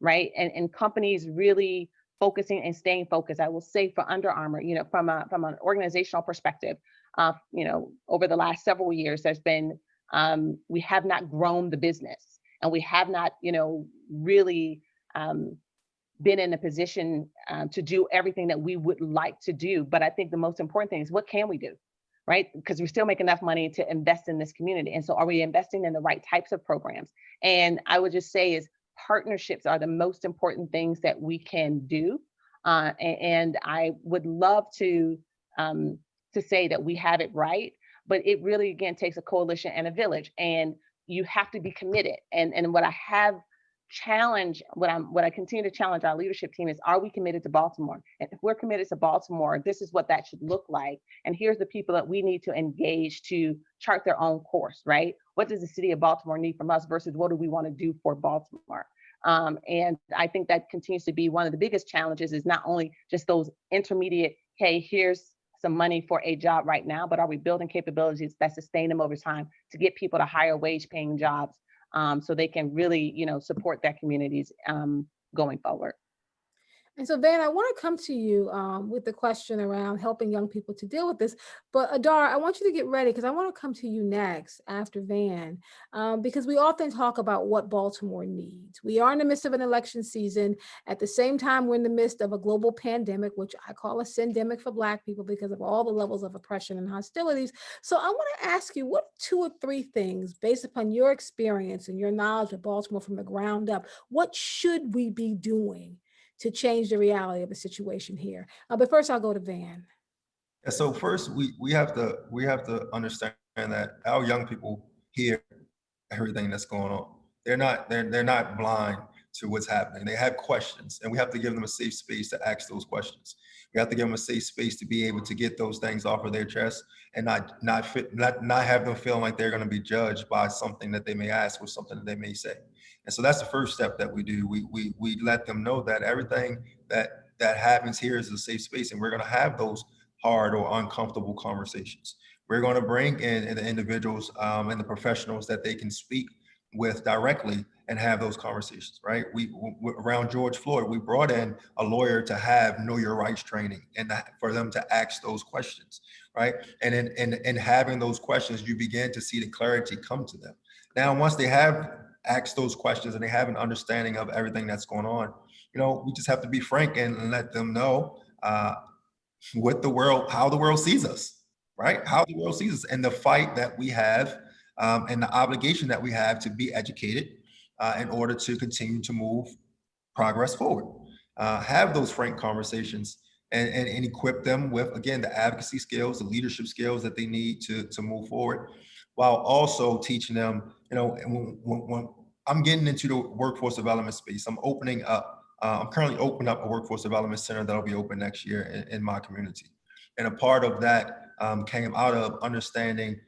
right? And, and companies really focusing and staying focused. I will say for Under Armour, you know, from a from an organizational perspective, uh, you know, over the last several years, there's been um, we have not grown the business, and we have not, you know, really um, been in a position um, to do everything that we would like to do. But I think the most important thing is what can we do, right? Because we still make enough money to invest in this community. And so are we investing in the right types of programs? And I would just say is partnerships are the most important things that we can do. Uh, and, I would love to um, to say that we have it right, but it really again takes a coalition and a village, and you have to be committed. And and what I have challenged, what I'm what I continue to challenge our leadership team is, are we committed to Baltimore? And if we're committed to Baltimore, this is what that should look like. And here's the people that we need to engage to chart their own course, right? What does the city of Baltimore need from us versus what do we want to do for Baltimore? Um, and I think that continues to be one of the biggest challenges is not only just those intermediate, hey, here's some money for a job right now, but are we building capabilities that sustain them over time to get people to higher wage paying jobs um, so they can really, you know, support their communities um, going forward. And so Van, I want to come to you um, with the question around helping young people to deal with this. But Adar, I want you to get ready because I want to come to you next after Van, um, because we often talk about what Baltimore needs. We are in the midst of an election season. At the same time, we're in the midst of a global pandemic, which I call a syndemic for Black people because of all the levels of oppression and hostilities. So I want to ask you, what two or three things, based upon your experience and your knowledge of Baltimore from the ground up, what should we be doing to change the reality of the situation here. Uh, but first I'll go to Van. So first we we have to we have to understand that our young people hear everything that's going on. They're not they're they're not blind to what's happening. They have questions and we have to give them a safe space to ask those questions. We have to give them a safe space to be able to get those things off of their chest and not not fit not not have them feeling like they're going to be judged by something that they may ask or something that they may say. And so that's the first step that we do. We we we let them know that everything that that happens here is a safe space, and we're going to have those hard or uncomfortable conversations. We're going to bring in, the individuals um, and the professionals that they can speak with directly and have those conversations, right? We, around George Floyd, we brought in a lawyer to have know your rights training and for them to ask those questions, right? And in, in, in having those questions, you begin to see the clarity come to them. Now, once they have ask those questions and they have an understanding of everything that's going on, you know, we just have to be frank and let them know uh, what the world, how the world sees us, right? How the world sees us and the fight that we have um, and the obligation that we have to be educated uh, in order to continue to move progress forward. Uh, have those frank conversations and, and, and, equip them with, again, the advocacy skills, the leadership skills that they need to, to move forward while also teaching them, you know, when, when, when I'm getting into the workforce development space, I'm opening up, uh, I'm currently opening up a workforce development center that'll be open next year in, in my community. And a part of that um, came out of understanding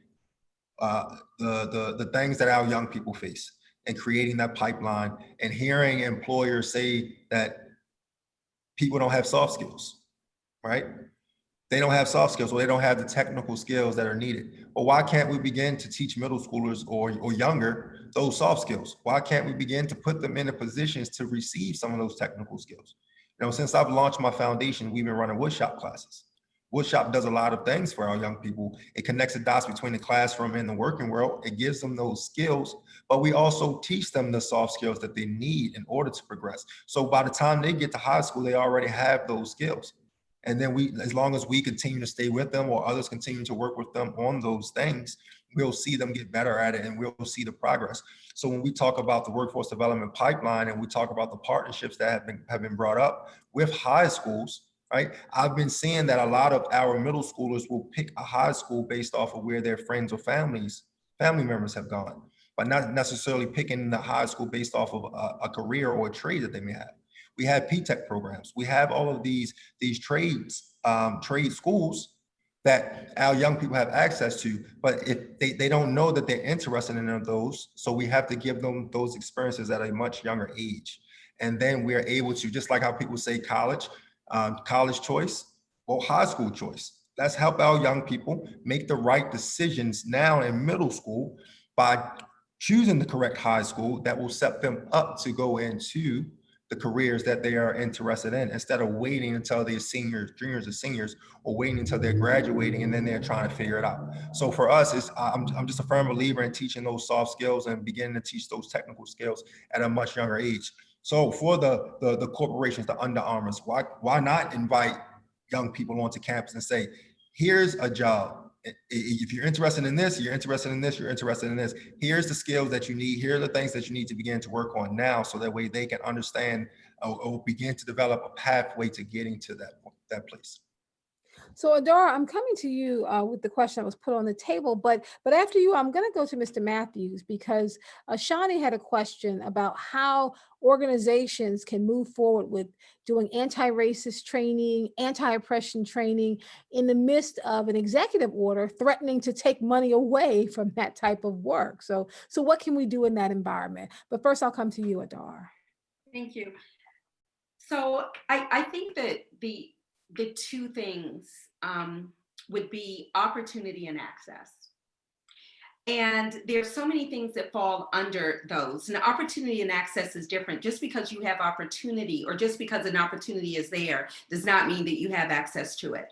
uh, the, the, the things that our young people face and creating that pipeline and hearing employers say that people don't have soft skills, right? they don't have soft skills or they don't have the technical skills that are needed. Well, why can't we begin to teach middle schoolers or, or younger those soft skills? Why can't we begin to put them in the positions to receive some of those technical skills? You know, since I've launched my foundation, we've been running woodshop classes. Woodshop does a lot of things for our young people. It connects the dots between the classroom and the working world. It gives them those skills, but we also teach them the soft skills that they need in order to progress. So by the time they get to high school, they already have those skills. And then we, as long as we continue to stay with them or others continue to work with them on those things, we'll see them get better at it and we'll see the progress. So when we talk about the workforce development pipeline and we talk about the partnerships that have been, have been brought up with high schools, right? I've been seeing that a lot of our middle schoolers will pick a high school based off of where their friends or families, family members have gone, but not necessarily picking the high school based off of a, a career or a trade that they may have. We have P-TECH programs. We have all of these, these trades, um, trade schools that our young people have access to, but they, they don't know that they're interested in those, so we have to give them those experiences at a much younger age. And then we're able to, just like how people say college, um, college choice, or high school choice. Let's help our young people make the right decisions now in middle school by choosing the correct high school that will set them up to go into the careers that they are interested in instead of waiting until they're seniors, juniors or seniors, or waiting until they're graduating and then they're trying to figure it out. So for us, it's, I'm, I'm just a firm believer in teaching those soft skills and beginning to teach those technical skills at a much younger age. So for the, the, the corporations, the Under Armours, why, why not invite young people onto campus and say, here's a job, if you're interested in this, you're interested in this, you're interested in this, here's the skills that you need, here are the things that you need to begin to work on now, so that way they can understand or, or begin to develop a pathway to getting to that, that place. So Adara, I'm coming to you uh, with the question that was put on the table, but but after you, I'm going to go to Mr. Matthews because uh, Shawnee had a question about how organizations can move forward with doing anti-racist training, anti-oppression training in the midst of an executive order threatening to take money away from that type of work. So so what can we do in that environment? But first, I'll come to you, Adar. Thank you. So I, I think that the, the two things um, would be opportunity and access. And there's so many things that fall under those. And opportunity and access is different. Just because you have opportunity or just because an opportunity is there does not mean that you have access to it.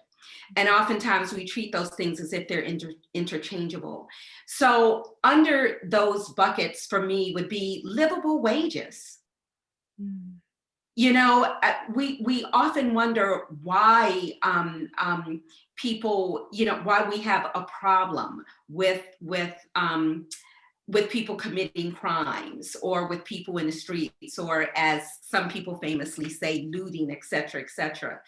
And oftentimes we treat those things as if they're inter interchangeable. So under those buckets for me would be livable wages. You know, uh, we we often wonder why um, um, people, you know, why we have a problem with with um, with people committing crimes or with people in the streets or as some people famously say, looting, et cetera, et cetera.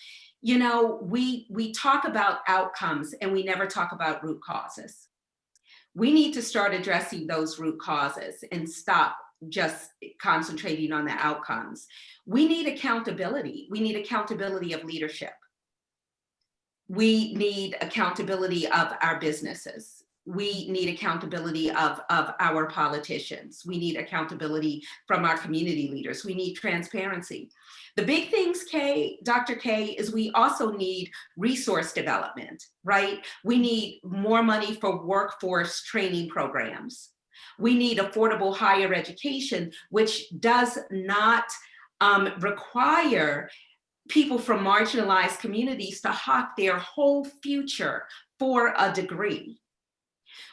You know, we we talk about outcomes and we never talk about root causes. We need to start addressing those root causes and stop just concentrating on the outcomes. We need accountability. We need accountability of leadership. We need accountability of our businesses. We need accountability of, of our politicians. We need accountability from our community leaders. We need transparency. The big things, Kaye, Dr. Kaye, is we also need resource development, right? We need more money for workforce training programs. We need affordable higher education, which does not um, require people from marginalized communities to hawk their whole future for a degree.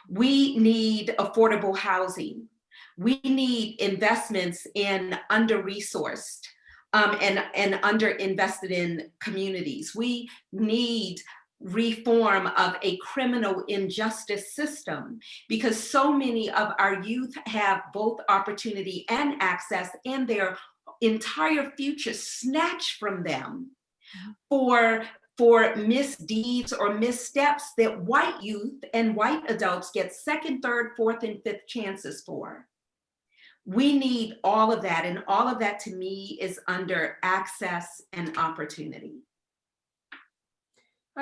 We need affordable housing. We need investments in under-resourced um, and, and under-invested in communities. We need reform of a criminal injustice system because so many of our youth have both opportunity and access and their entire future snatched from them for for misdeeds or missteps that white youth and white adults get second, third, fourth, and fifth chances for. We need all of that, and all of that to me is under access and opportunity.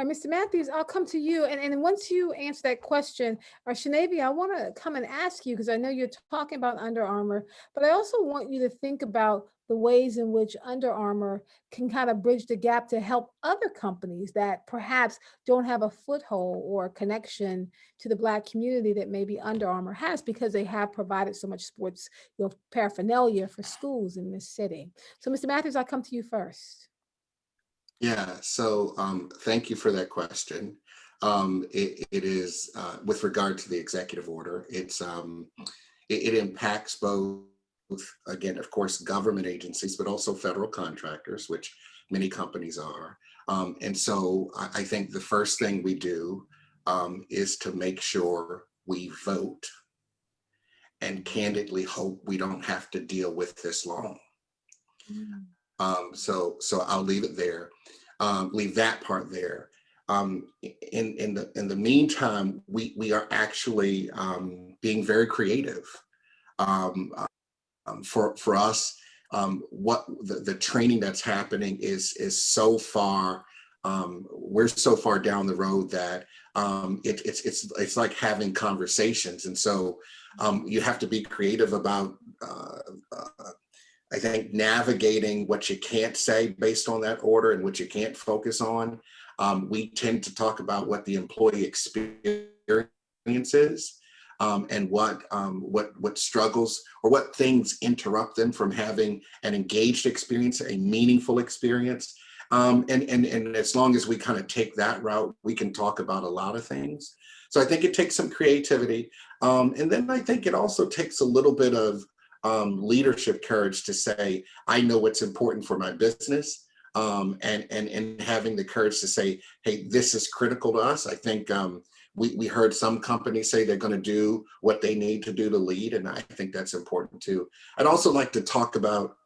Mr. Matthews, I'll come to you. And, and once you answer that question, or Shanavi, I want to come and ask you, because I know you're talking about Under Armour, but I also want you to think about the ways in which Under Armour can kind of bridge the gap to help other companies that perhaps don't have a foothold or connection to the Black community that maybe Under Armour has because they have provided so much sports you know, paraphernalia for schools in this city. So Mr. Matthews, I'll come to you first. Yeah, so um, thank you for that question. Um, it, it is uh, with regard to the executive order, it's um, it, it impacts both, again, of course, government agencies, but also federal contractors, which many companies are. Um, and so I, I think the first thing we do um, is to make sure we vote and candidly hope we don't have to deal with this long. Um, so, so I'll leave it there, um, leave that part there. Um, in, in, the, in the meantime, we, we are actually um, being very creative. Um, um, for, for us, what the, the training that's happening is, is so far, um, we're so far down the road that um, it, it's, it's, it's like having conversations. And so um, you have to be creative about uh, uh, I think navigating what you can't say based on that order and what you can't focus on. Um, we tend to talk about what the employee experience is um, and what, um, what, what struggles or what things interrupt them from having an engaged experience, a meaningful experience. Um, and, and, and as long as we kind of take that route, we can talk about a lot of things. So I think it takes some creativity. Um, and then I think it also takes a little bit of um, leadership courage to say, I know what's important for my business um, and, and, and having the courage to say, hey, this is critical to us. I think um, we, we heard some companies say they're going to do what they need to do to lead, and I think that's important too. I'd also like to talk about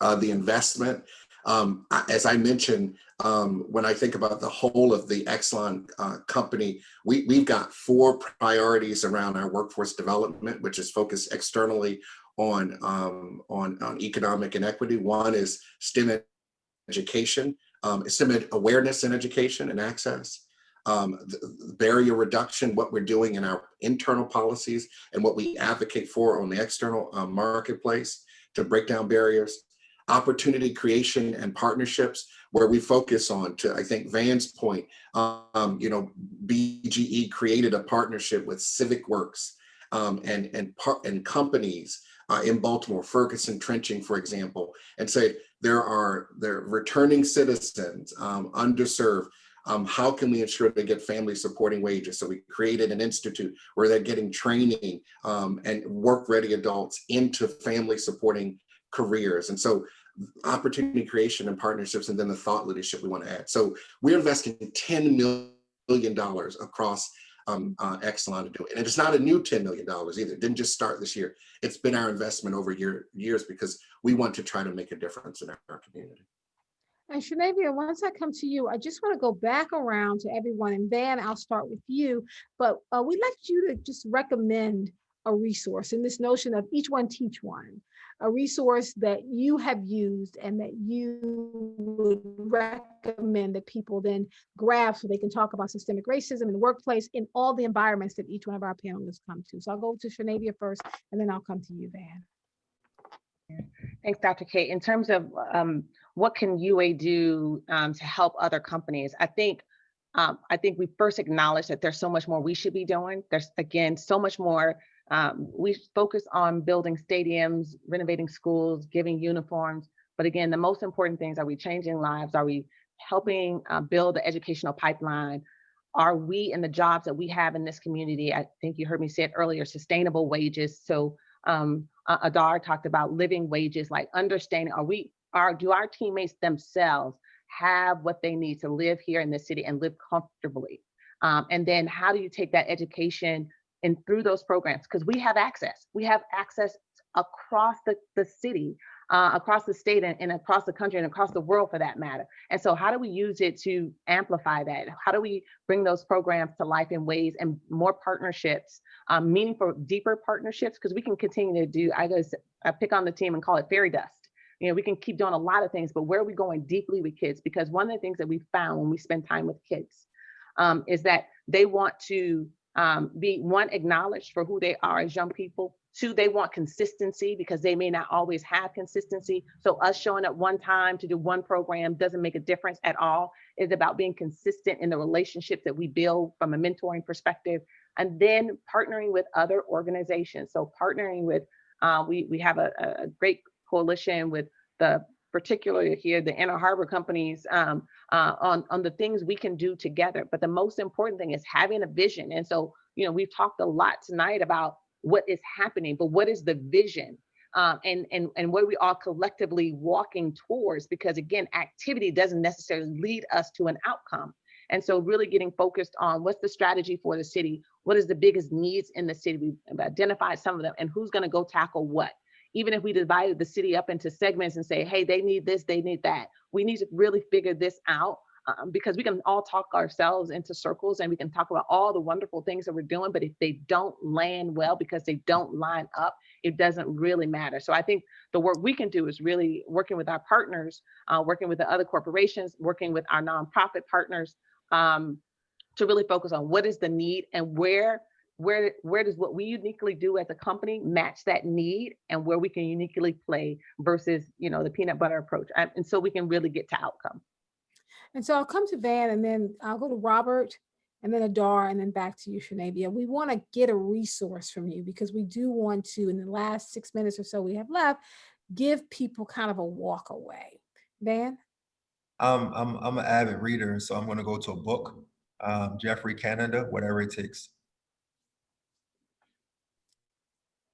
uh, the investment. Um, as I mentioned, um, when I think about the whole of the Exelon uh, company, we, we've got four priorities around our workforce development, which is focused externally on, um, on, on economic inequity. One is STEM education, um, STEM awareness and education and access. Um, barrier reduction, what we're doing in our internal policies and what we advocate for on the external uh, marketplace to break down barriers opportunity creation and partnerships where we focus on to i think van's point um, you know bge created a partnership with civic works um, and and and companies uh, in baltimore ferguson trenching for example and say there are there returning citizens um, underserved um, how can we ensure they get family supporting wages? So we created an institute where they're getting training um, and work ready adults into family supporting careers. And so opportunity creation and partnerships, and then the thought leadership we want to add. So we're investing $10 million across um, uh, Exelon to do. And it's not a new $10 million either. It didn't just start this year. It's been our investment over year, years because we want to try to make a difference in our, our community. And Shanavia, once I come to you, I just want to go back around to everyone. And Van, I'll start with you. But uh, we'd like you to just recommend a resource in this notion of each one teach one, a resource that you have used and that you would recommend that people then grab so they can talk about systemic racism in the workplace in all the environments that each one of our panelists come to. So I'll go to Shanavia first, and then I'll come to you, Van. Thanks, Dr. Kaye. In terms of um, what can UA do um, to help other companies, I think um, I think we first acknowledge that there's so much more we should be doing. There's again so much more. Um, we focus on building stadiums, renovating schools, giving uniforms. But again, the most important things are we changing lives? Are we helping uh, build the educational pipeline? Are we in the jobs that we have in this community? I think you heard me say it earlier, sustainable wages. So um, Adar talked about living wages, like understanding, are we, are, do our teammates themselves have what they need to live here in the city and live comfortably? Um, and then how do you take that education and through those programs? Because we have access, we have access across the, the city, uh, across the state and, and across the country and across the world for that matter. And so how do we use it to amplify that? How do we bring those programs to life in ways and more partnerships, um, meaningful, deeper partnerships? Because we can continue to do, I guess, I pick on the team and call it fairy dust. You know, we can keep doing a lot of things, but where are we going deeply with kids? Because one of the things that we found when we spend time with kids um, is that they want to um, be one, acknowledged for who they are as young people. Two, they want consistency because they may not always have consistency. So us showing up one time to do one program doesn't make a difference at all. It's about being consistent in the relationships that we build from a mentoring perspective, and then partnering with other organizations. So partnering with, uh, we, we have a, a great coalition with the particularly here, the Ann Harbor companies um, uh, on, on the things we can do together. But the most important thing is having a vision. And so, you know, we've talked a lot tonight about what is happening, but what is the vision? Um, and, and, and what are we all collectively walking towards? Because again, activity doesn't necessarily lead us to an outcome. And so really getting focused on what's the strategy for the city? What is the biggest needs in the city? We've identified some of them and who's gonna go tackle what? Even if we divided the city up into segments and say, hey, they need this, they need that. We need to really figure this out um, because we can all talk ourselves into circles and we can talk about all the wonderful things that we're doing, but if they don't land well because they don't line up, it doesn't really matter. So I think the work we can do is really working with our partners, uh, working with the other corporations, working with our nonprofit partners um, to really focus on what is the need and where where where does what we uniquely do as a company match that need and where we can uniquely play versus you know the peanut butter approach and, and so we can really get to outcome And so I'll come to Van and then I'll go to Robert and then Adar and then back to you, Shanavia. We want to get a resource from you because we do want to, in the last six minutes or so we have left, give people kind of a walk away. Van? Um, I'm, I'm an avid reader, so I'm gonna go to a book, um, Geoffrey Canada, Whatever It Takes.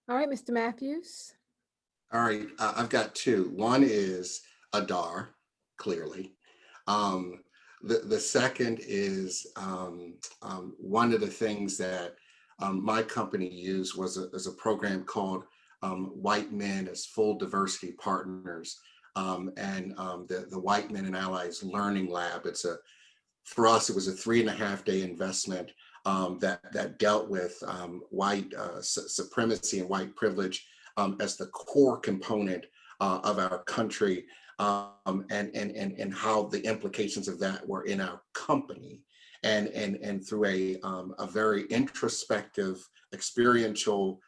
All right, Mr. Matthews. All right, uh, I've got two. One is Adar, clearly. Um, the, the second is um, um, one of the things that um, my company used was a, is a program called um, White Men as Full Diversity Partners. Um, and the, the White Men and Allies Learning Lab. It's a, for us, it was a three and a half day investment um, that, that dealt with um, white uh, su supremacy and white privilege um, as the core component uh, of our country um, and, and, and, and how the implications of that were in our company. And, and, and through a, um, a very introspective, experiential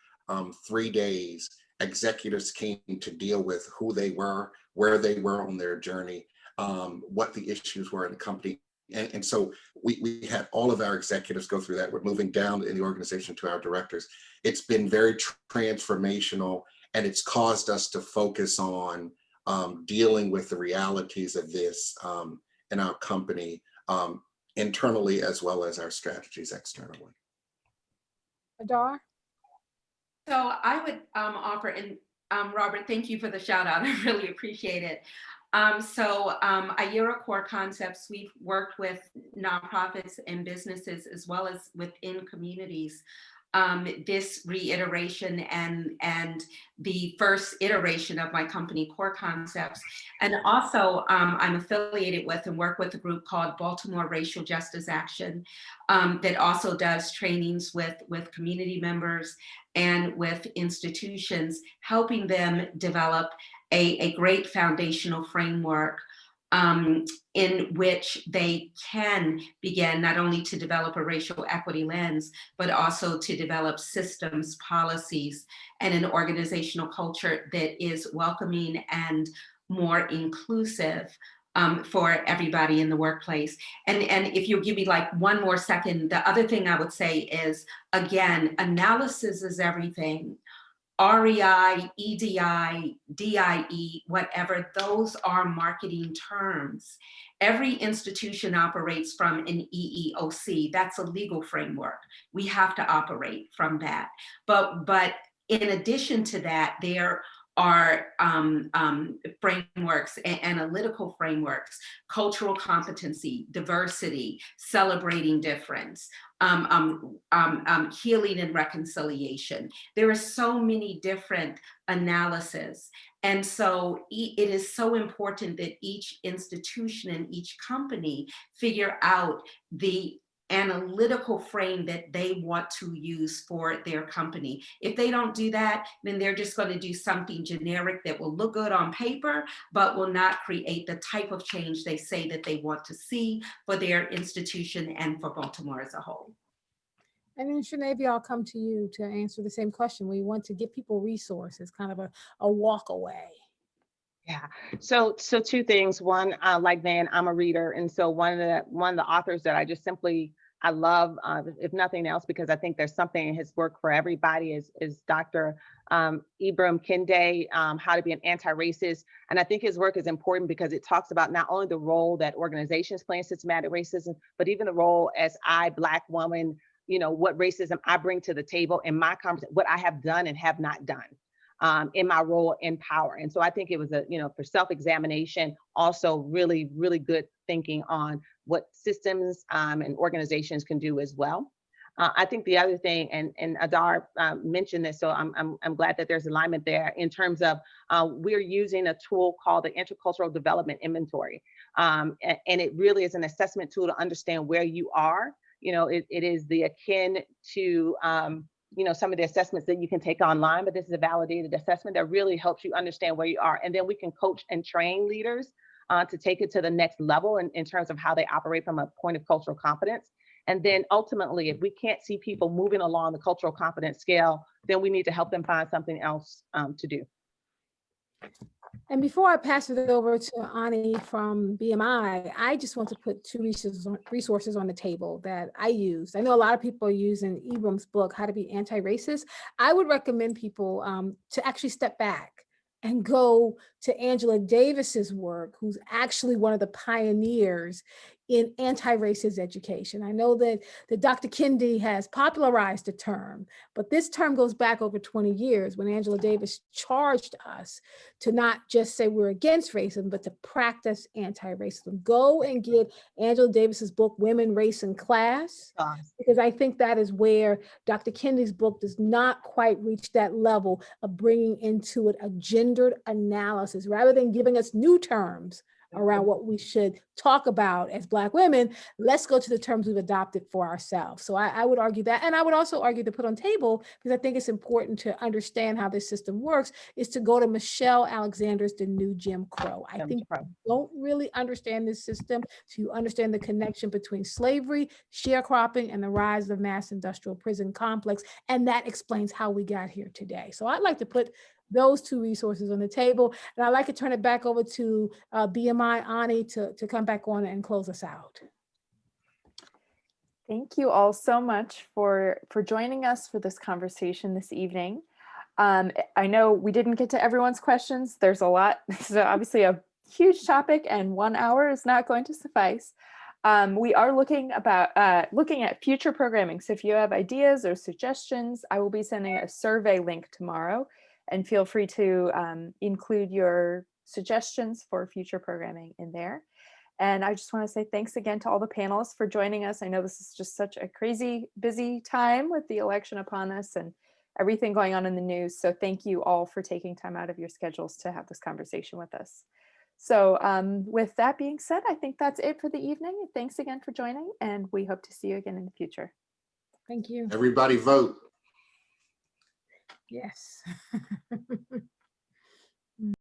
three days, executives came to deal with who they were, where they were on their journey, um, what the issues were in the company. And, and so we, we had all of our executives go through that. We're moving down in the organization to our directors. It's been very transformational and it's caused us to focus on um, dealing with the realities of this um, in our company um, internally as well as our strategies externally. Adar? So I would um, offer, and um, Robert, thank you for the shout out. [LAUGHS] I really appreciate it. Um, so um, Ayira Core Concepts, we've worked with nonprofits and businesses as well as within communities um, this reiteration and, and the first iteration of my company, Core Concepts. And also um, I'm affiliated with and work with a group called Baltimore Racial Justice Action um, that also does trainings with, with community members and with institutions, helping them develop a, a great foundational framework um, in which they can begin not only to develop a racial equity lens, but also to develop systems, policies, and an organizational culture that is welcoming and more inclusive um, for everybody in the workplace. And, and if you'll give me like one more second, the other thing I would say is, again, analysis is everything. REI, EDI, DIE, whatever, those are marketing terms. Every institution operates from an EEOC. That's a legal framework. We have to operate from that. But, but in addition to that, there are um, um, frameworks, analytical frameworks, cultural competency, diversity, celebrating difference, um, um, um, um, healing and reconciliation. There are so many different analyses. And so it is so important that each institution and each company figure out the analytical frame that they want to use for their company. If they don't do that, then they're just going to do something generic that will look good on paper, but will not create the type of change they say that they want to see for their institution and for Baltimore as a whole. And then Sinead, I'll come to you to answer the same question. We want to give people resources, kind of a, a walk away. Yeah. So so two things. One, uh, like Van, I'm a reader, and so one of the one of the authors that I just simply I love, uh, if nothing else, because I think there's something in his work for everybody is, is Dr. Um, Ibram Kendi, um, How to be an Anti-Racist. And I think his work is important because it talks about not only the role that organizations play in systematic racism, but even the role as I, Black woman, you know, what racism I bring to the table in my conversation, what I have done and have not done. Um, in my role in power. And so I think it was a, you know, for self-examination, also really, really good thinking on what systems um, and organizations can do as well. Uh, I think the other thing, and, and Adar uh, mentioned this, so I'm, I'm, I'm, glad that there's alignment there in terms of uh, we're using a tool called the Intercultural Development Inventory. Um, and, it really is an assessment tool to understand where you are. You know, it, it is the akin to, um, you know, some of the assessments that you can take online, but this is a validated assessment that really helps you understand where you are. And then we can coach and train leaders uh, to take it to the next level in, in terms of how they operate from a point of cultural competence. And then ultimately, if we can't see people moving along the cultural competence scale, then we need to help them find something else um, to do. And before I pass it over to Ani from BMI, I just want to put two resources on, the table that I use. I know a lot of people are using Ibram's book, How to Be Anti-Racist. I would recommend people um, to actually step back and go to Angela Davis's work, who's actually one of the pioneers in anti-racist education. I know that, that Dr. Kendi has popularized the term, but this term goes back over 20 years when Angela Davis charged us to not just say we're against racism, but to practice anti-racism. Go and get Angela Davis's book, Women, Race, and Class, because I think that is where Dr. Kendi's book does not quite reach that level of bringing into it a gendered analysis, rather than giving us new terms around what we should talk about as Black women, let's go to the terms we've adopted for ourselves. So I, I would argue that, and I would also argue to put on table, because I think it's important to understand how this system works, is to go to Michelle Alexander's The New Jim Crow. I Jim think Crow. don't really understand this system, so you understand the connection between slavery, sharecropping, and the rise of the mass industrial prison complex, and that explains how we got here today. So I'd like to put those two resources on the table. And I'd like to turn it back over to uh, BMI Ani to, to come back on and close us out. Thank you all so much for, for joining us for this conversation this evening. Um, I know we didn't get to everyone's questions. There's a lot. [LAUGHS] This is obviously a huge topic and one hour is not going to suffice. Um, we are looking about uh, looking at future programming. So if you have ideas or suggestions, I will be sending a survey link tomorrow and feel free to um, include your suggestions for future programming in there. And I just want to say thanks again to all the panelists for joining us. I know this is just such a crazy busy time with the election upon us and everything going on in the news. So thank you all for taking time out of your schedules to have this conversation with us. So um, with that being said, I think that's it for the evening. Thanks again for joining and we hope to see you again in the future. Thank you. Everybody vote. Yes. [LAUGHS] Mm.